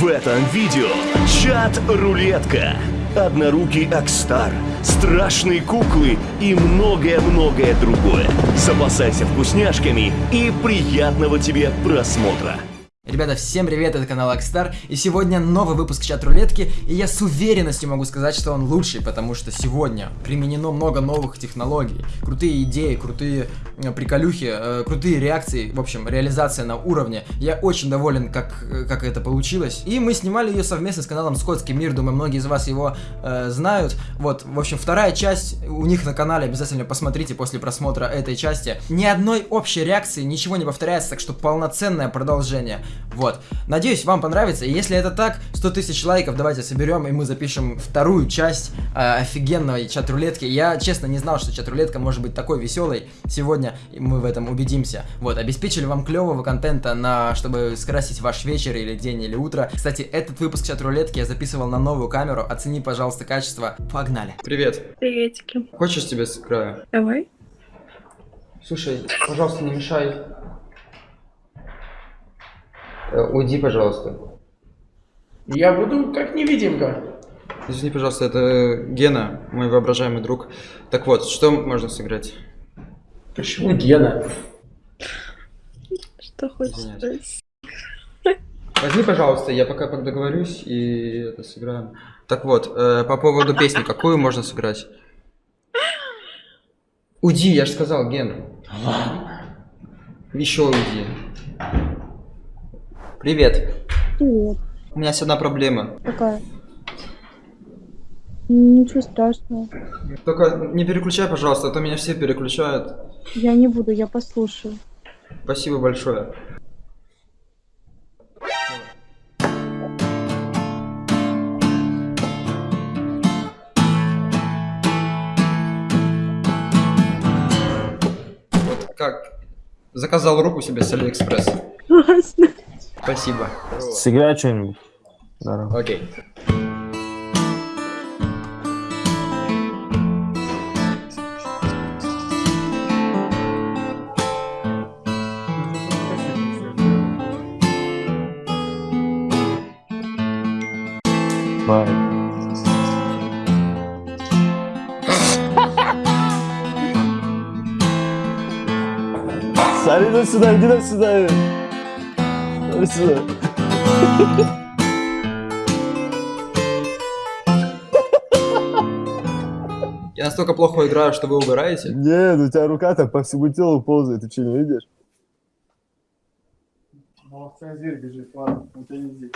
В этом видео чат-рулетка, однорукий Акстар, страшные куклы и многое-многое другое. Запасайся вкусняшками и приятного тебе просмотра. Ребята, всем привет, это канал Акстар, и сегодня новый выпуск чат-рулетки, и я с уверенностью могу сказать, что он лучший, потому что сегодня применено много новых технологий, крутые идеи, крутые э, приколюхи, э, крутые реакции, в общем, реализация на уровне. Я очень доволен, как, э, как это получилось, и мы снимали ее совместно с каналом Скотский мир, думаю, многие из вас его э, знают. Вот, в общем, вторая часть у них на канале, обязательно посмотрите после просмотра этой части. Ни одной общей реакции, ничего не повторяется, так что полноценное продолжение. Вот. Надеюсь, вам понравится. И если это так, 100 тысяч лайков давайте соберем, и мы запишем вторую часть э, офигенной чат-рулетки. Я, честно, не знал, что чат-рулетка может быть такой веселой. Сегодня мы в этом убедимся. Вот, обеспечили вам клевого контента, на, чтобы скрасить ваш вечер или день или утро. Кстати, этот выпуск чат-рулетки я записывал на новую камеру. Оцени, пожалуйста, качество. Погнали. Привет. Приветики. Хочешь тебе сыграю? Давай. Слушай, пожалуйста, не мешай. Э, Уйди, пожалуйста. Я буду как невидимка. Извини, пожалуйста, это Гена, мой воображаемый друг. Так вот, что можно сыграть? Почему Гена? Что хочешь сказать? Возьми, пожалуйста, я пока договорюсь и это сыграем. Так вот, э, по поводу песни, какую можно сыграть? Уйди, я же сказал, Гена. Еще уйди. Привет. Привет. У меня есть одна проблема. Какая? Ничего страшного. Только не переключай, пожалуйста, а то меня все переключают. Я не буду, я послушаю. Спасибо большое. Вот как? Заказал руку себе с Алиэкспресс. Классно. Спасибо. Сыграй что-нибудь. Окей. Сари, иди сюда, иди сюда. Сюда. Я настолько плохо играю, что вы угораете. Нет, у тебя рука так по всему телу ползает, ты что, не видишь? зверь бежит, ладно, у тебя не здесь.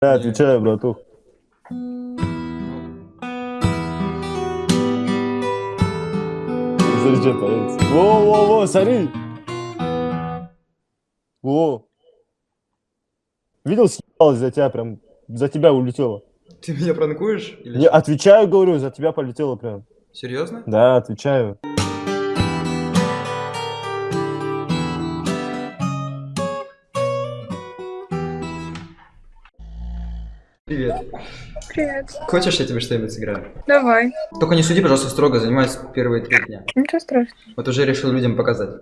Да, отвечаю, братух. Зачем появится? Во-во-во, смотри! Во! Видел, съебалась за тебя прям, за тебя улетела. Ты меня пранкуешь? Или Не, отвечаю, говорю, за тебя полетела прям. Серьезно? Да, отвечаю. Привет. Привет. Хочешь, я тебе что-нибудь сыграю? Давай. Только не суди, пожалуйста, строго, занимаюсь первые три дня. Ничего страшного. Вот уже решил людям показать.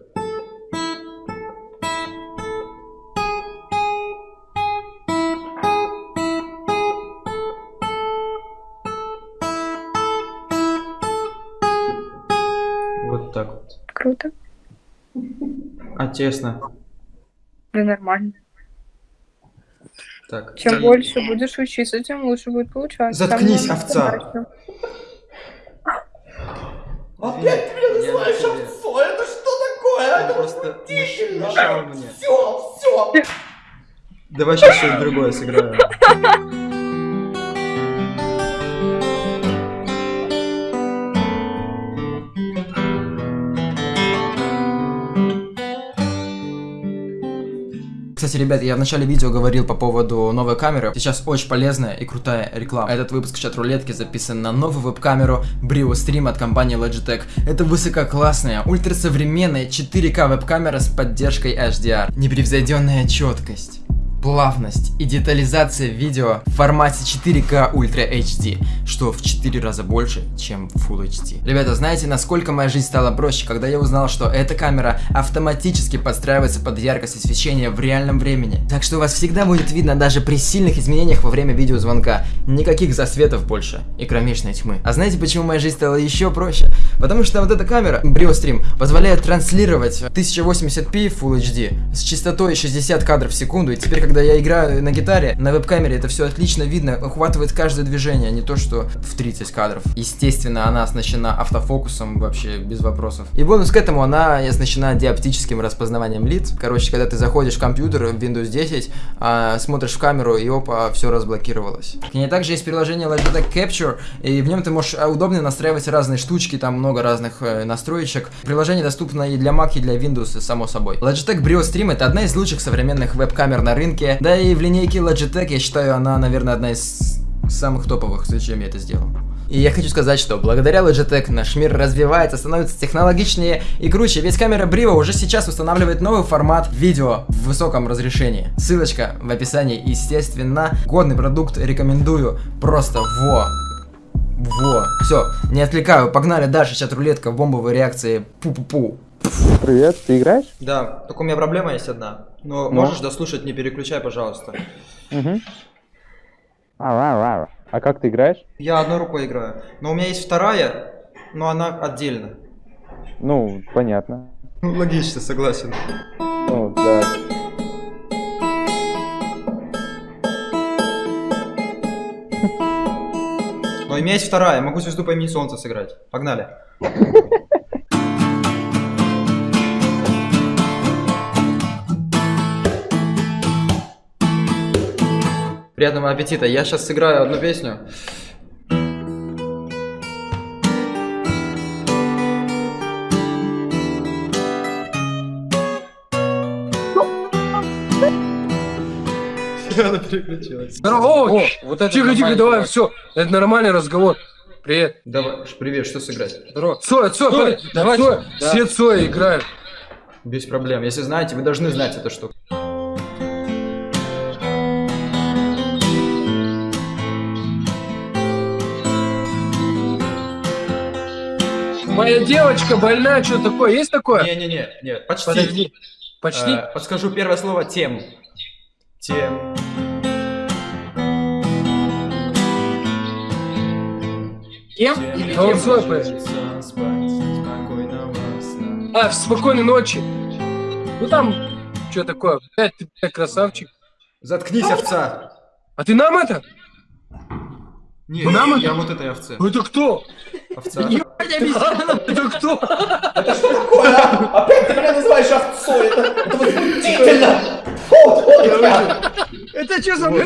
Вот так вот. Круто. А тесно. Да нормально. Так. Чем и- больше будешь учиться, тем лучше будет получаться. Заткнись, Самое овца. Опять ты меня называешь овцой? Это что такое? Он просто меш- мешал мне. Все, все. Давай сейчас что-нибудь другое сыграю. Кстати, ребят, я в начале видео говорил по поводу новой камеры. Сейчас очень полезная и крутая реклама. Этот выпуск чат-рулетки записан на новую веб-камеру Brio Stream от компании Logitech. Это высококлассная, ультрасовременная 4К веб-камера с поддержкой HDR. Непревзойденная четкость. Плавность и детализация видео в формате 4К Ultra HD, что в 4 раза больше, чем Full HD. Ребята, знаете, насколько моя жизнь стала проще, когда я узнал, что эта камера автоматически подстраивается под яркость освещения в реальном времени. Так что у вас всегда будет видно даже при сильных изменениях во время видеозвонка. Никаких засветов больше и кромешной тьмы. А знаете, почему моя жизнь стала еще проще? Потому что вот эта камера, BrioStream, позволяет транслировать 1080p Full HD с частотой 60 кадров в секунду. И теперь, когда я играю на гитаре, на веб-камере это все отлично видно, охватывает каждое движение, а не то, что в 30 кадров. Естественно, она оснащена автофокусом вообще без вопросов. И бонус к этому, она оснащена диоптическим распознаванием лиц. Короче, когда ты заходишь в компьютер в Windows 10, а, смотришь в камеру и опа, все разблокировалось. К ней также есть приложение Logitech Capture, и в нем ты можешь а, удобно настраивать разные штучки, там много разных э, настроечек. Приложение доступно и для Mac, и для Windows, само собой. Logitech Brio Stream это одна из лучших современных веб-камер на рынке, да и в линейке Logitech я считаю она, наверное, одна из самых топовых, зачем я это сделал. И я хочу сказать, что благодаря Logitech наш мир развивается, становится технологичнее и круче, ведь камера Brio уже сейчас устанавливает новый формат видео в высоком разрешении. Ссылочка в описании, естественно. Годный продукт рекомендую. Просто во! Во! Все, не отвлекаю, погнали дальше, сейчас рулетка, бомбовые реакции, пу-пу-пу. Привет, ты играешь? Да, только у меня проблема есть одна. Но Ну? можешь дослушать, не переключай, пожалуйста. Угу. А как ты играешь? Я одной рукой играю. Но у меня есть вторая, но она отдельно. Ну, понятно. Ну, логично, согласен. Ну, да. Но у меня есть вторая, могу звезду по имени Солнца сыграть. Погнали. Приятного аппетита. Я сейчас сыграю одну песню. Она переключилась. Здорово! О, вот это тихо, тихо, давай, все. Это нормальный разговор. Привет. Давай, привет, что сыграть? Здорово. Цоя, Цоя, Цоя, давайте. Цоя, Да. все Цоя играют. Без проблем. Если знаете, вы должны знать эту штуку. Моя девочка больная, что такое? Есть такое? Не-не-не, нет, почти. Подожди. Почти? Э, подскажу первое слово тем. Тем. Тем. А поет. Спокойного сна. А, в спокойной ночи. Ну там, что такое? Блядь, ты блядь, красавчик. Заткнись, овца. А ты нам это? Не, Нам я это? вот этой овце. Это кто? Овца. Это кто? Это что такое, а? Опять ты меня называешь овцой? Это, это возмутительно! Это что за мы?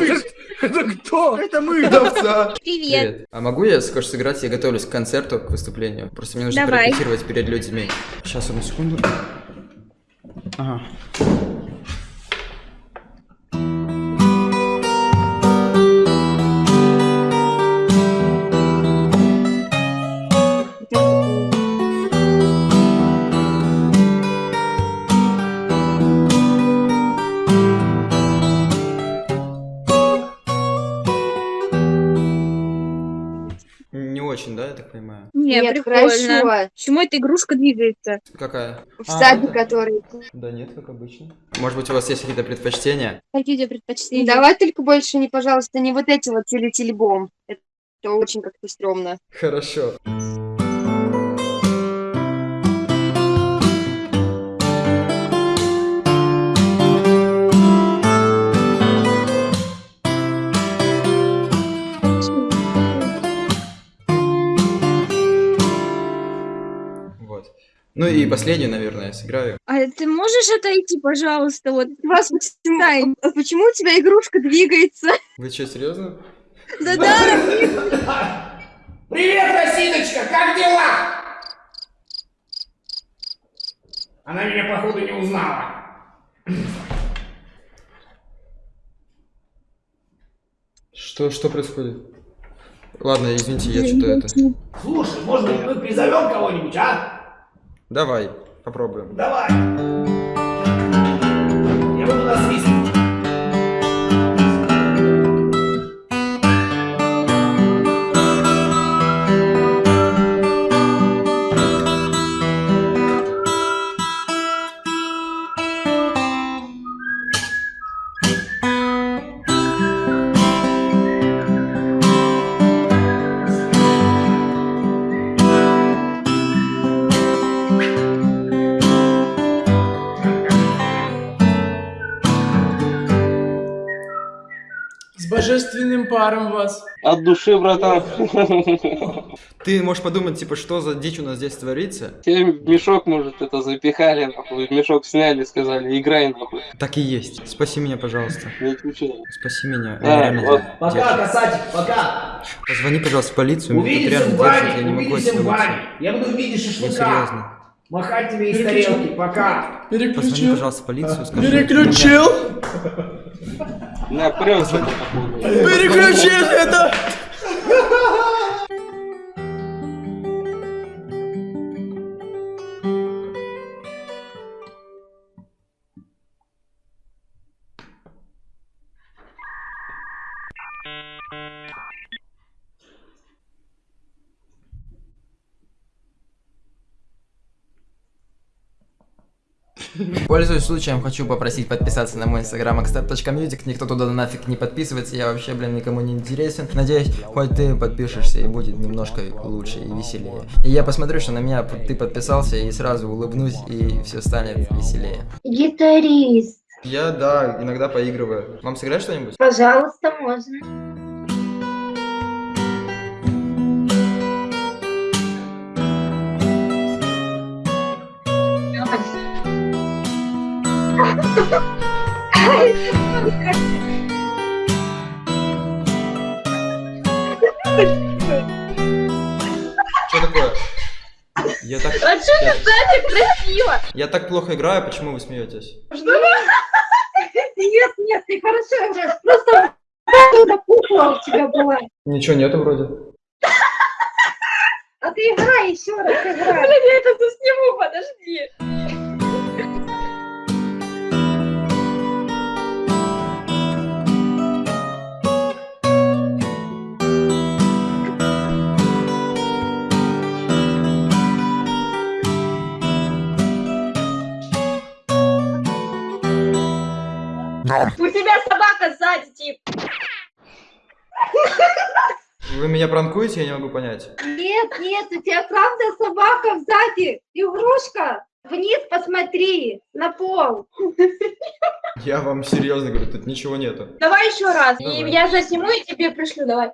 Это кто? Это мы. Овца. Привет. А могу я, скажешь, сыграть? Я готовлюсь к концерту, к выступлению. Просто мне нужно Давай. порепетировать перед людьми. Сейчас, одну секунду. Ага. Не, Нет, прикольно. хорошо. Почему эта игрушка двигается? Какая? В А, который... Да нет, как обычно. Может быть, у вас есть какие-то предпочтения? Какие у тебя предпочтения? Давай только больше не, пожалуйста, не вот эти вот телетелебом. Это очень как-то стрёмно. Хорошо. Вот. Ну и последнюю, наверное, я сыграю. А ты можешь отойти, пожалуйста, вот? Вас почему, а почему у тебя игрушка двигается? Вы что, серьезно? Да-да. Привет, Росиночка, как дела? Она меня, походу, не узнала. Что, что происходит? Ладно, извините, я что-то это... Слушай, может быть, мы призовем кого-нибудь, а? Давай, попробуем. Давай. Божественным паром вас. От души, братан. Ты можешь подумать, типа, что за дичь у нас здесь творится? Тебе в мешок, может, это запихали, нахуй. В мешок сняли, сказали, играй, нахуй. Так и есть. Спаси меня, пожалуйста. Спаси меня. Да, Реально вот. Пока, касатик, пока. Позвони, пожалуйста, в полицию. Увидимся в бане, я не могу увидимся в бане. Я буду в виде шашлыка. серьезно. Махать тебе из тарелки, пока. Позвони, Переключил. пожалуйста, в полицию. Скажи. Переключил. На, прется. Переключил это. Пользуясь случаем, хочу попросить подписаться на мой инстаграм akstar.music. Никто туда нафиг не подписывается, я вообще, блин, никому не интересен. Надеюсь, хоть ты подпишешься и будет немножко лучше и веселее. И я посмотрю, что на меня ты подписался и сразу улыбнусь и все станет веселее. Гитарист, Я, да, иногда поигрываю. Вам сыграть что-нибудь? пожалуйста, можно. Что такое? Я так... А что я, так красиво? я так плохо играю, почему вы смеетесь? Нет, нет, ты хорошо играешь. Просто эта кукла у тебя была. Ничего нету вроде. А ты играй еще раз, играй. Блин, я это сниму, подожди. У тебя собака сзади, тип. Вы меня пранкуете, я не могу понять. Нет, нет, у тебя правда собака сзади. Игрушка. Вниз посмотри, на пол. Я вам серьезно говорю, тут ничего нету. Давай еще раз. Давай. И я же сниму и тебе пришлю, давай.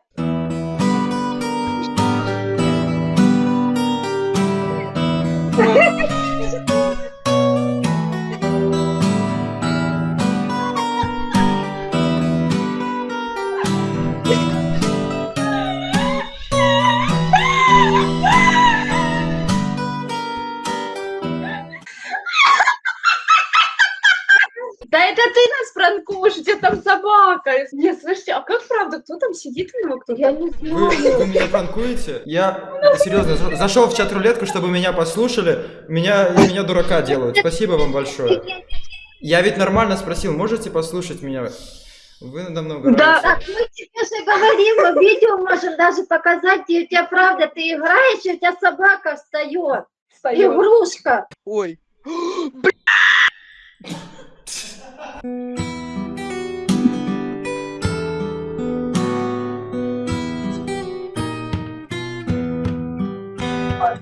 Да собака. Нет, слушайте, а как правда, кто там сидит у него? Кто Я не Вы, знаю. вы меня пранкуете? Я серьезно за- зашел в чат рулетку, чтобы меня послушали. Меня, меня дурака делают. Спасибо вам большое. Я ведь нормально спросил, можете послушать меня? Вы надо мной угораете. Да. Так мы тебе же говорим, мы видео можем даже показать, и у тебя правда, ты играешь, и у тебя собака встает. Встаёт. Игрушка. Ой. 快，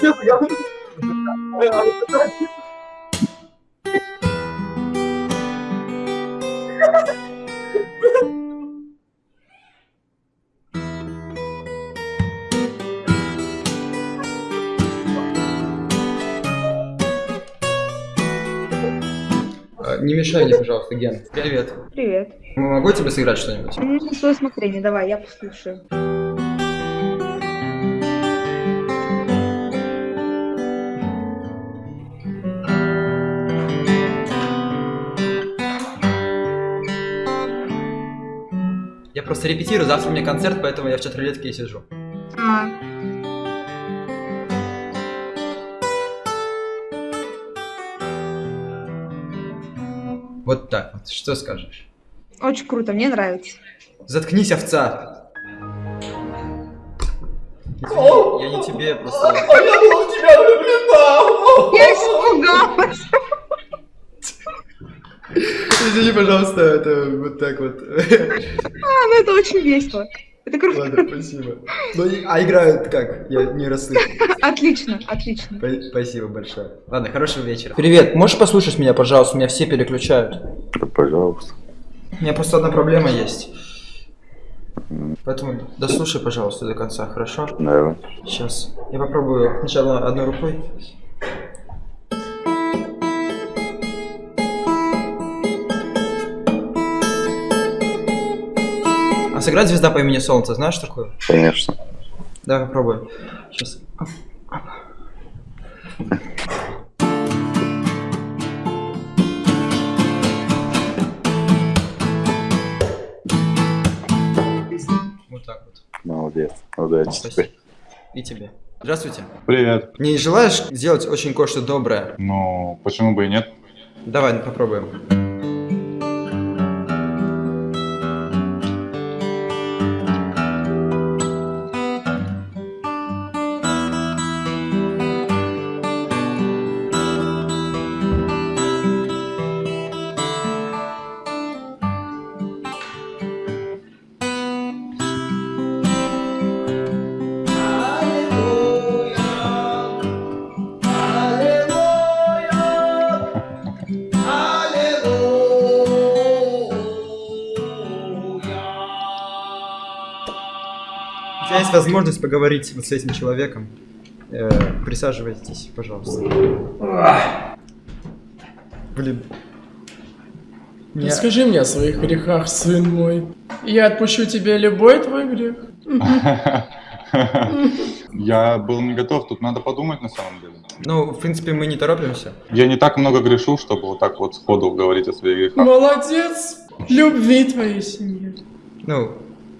笑死！要不你死吧！哎呀，你真气。Не мешай мне, пожалуйста, Ген. Привет. Привет. Могу тебе сыграть что-нибудь? Ну, на свое усмотрение, давай, я послушаю. Я просто репетирую, завтра у меня концерт, поэтому я в чат рулетке и сижу. А, Вот так вот. Что скажешь? очень круто, мне нравится. Заткнись, овца! Извини, я не тебе просто... А я был в тебя влюблена. Я испугалась. Извини, пожалуйста, это вот так вот. А, ну это очень весело. Это круто. Ладно, спасибо. Ну, а играют как? Я не расслышал. Отлично, отлично. Спа- Спасибо большое. Ладно, хорошего вечера. Привет, можешь послушать меня, пожалуйста? Меня все переключают. Пожалуйста. У меня просто одна проблема есть. Поэтому дослушай, пожалуйста, до конца, хорошо? Давай. Сейчас. Я попробую сначала одной рукой. Сыграть звезда по имени Солнце, знаешь такое? Конечно. Давай попробуем. Сейчас. Вот так вот. Молодец. Удачи тебе. Спасибо. И тебе. Здравствуйте. Привет. Не желаешь сделать очень кое-что доброе? Ну, почему бы и нет? Давай попробуем. Возможность поговорить вот с этим человеком. Э, присаживайтесь, пожалуйста. Блин. Я- Расскажи мне о своих грехах, сын мой. Я отпущу тебе любой твой грех. Я был не готов, тут надо подумать на самом деле. Ну, в принципе, мы не торопимся. Я не так много грешу, чтобы вот так вот сходу говорить о своих грехах. Молодец. Любви твоей семье. Ну,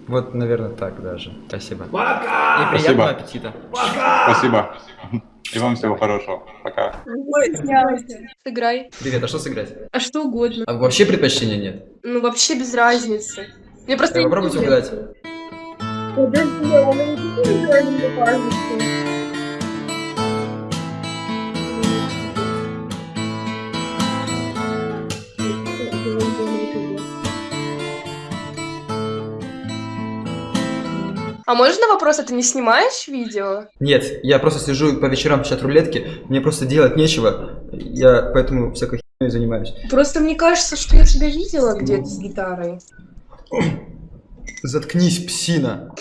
вот, наверное, так даже. Спасибо. Пока! И приятного Спасибо. аппетита. Спасибо. И вам всего хорошего. Пока. Сыграй. Привет, а что сыграть? А что угодно. А вообще предпочтения нет? Ну, вообще без разницы. Мне просто... Попробуйте угадать. Подожди, он не кажется. А можно вопрос, а ты не снимаешь видео? Нет, я просто сижу по вечерам в чат-рулетке, мне просто делать нечего, я поэтому всякой херней занимаюсь. Просто мне кажется, что я тебя видела где-то с гитарой. Заткнись, псина.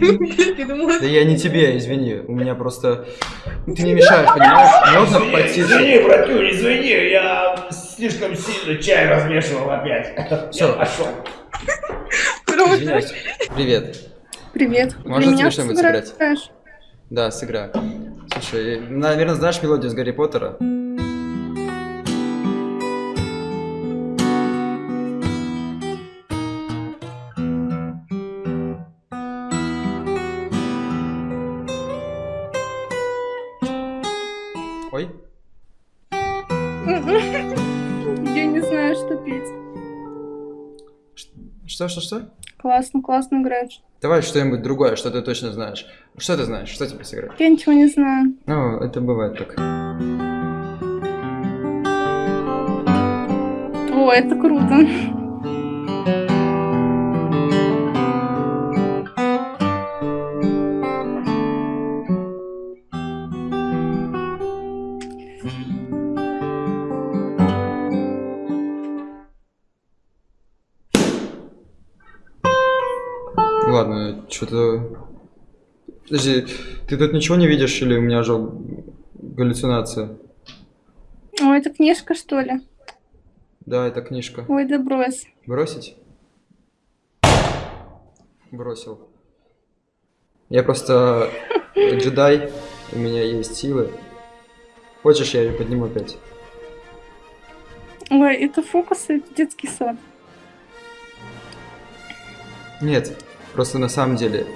Да я не тебе, извини, у меня просто... Ты не мешаешь, понимаешь? Можно потише? Извини, братюнь, извини, я слишком сильно чай размешивал опять. Всё. Я пошел. Извиняюсь. Привет. Привет. Можно тебе что-нибудь сыграть? Да, сыграю. Слушай, наверное, знаешь мелодию из Гарри Поттера? Ой, Я не знаю, что петь. что, что, что? Классно, классно играешь. Давай что-нибудь другое, что ты точно знаешь. Что ты знаешь? Что тебе сыграть? Я ничего не знаю. Ну, это бывает так. О, это круто. Что-то... Подожди, ты тут ничего не видишь или у меня же галлюцинация? О, это книжка, что ли? Да, это книжка. Ой, да брось. Бросить? Бросил. Я просто джедай, у меня есть силы. Хочешь, я ее подниму опять? Ой, это фокусы, это детский сад. Нет, просто на самом деле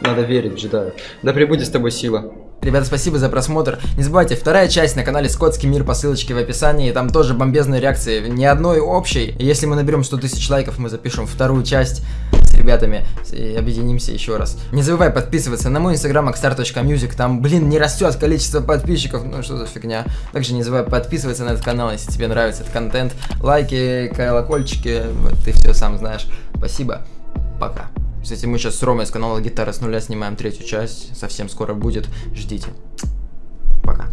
надо верить джедаю. Да пребудет с тобой сила. Ребята, спасибо за просмотр. Не забывайте, вторая часть на канале Скотский мир по ссылочке в описании. Там тоже бомбезные реакции, ни одной общей. Если мы наберем 100 тысяч лайков, мы запишем вторую часть с ребятами и объединимся еще раз. Не забывай подписываться на мой инстаграм axstar.music. Там, блин, не растет количество подписчиков. Ну что за фигня. Также не забывай подписываться на этот канал, если тебе нравится этот контент. Лайки, колокольчики, ты все сам знаешь. Спасибо. Пока. Кстати, мы сейчас с Ромой с канала Гитара с нуля снимаем третью часть. Совсем скоро будет. Ждите. Пока.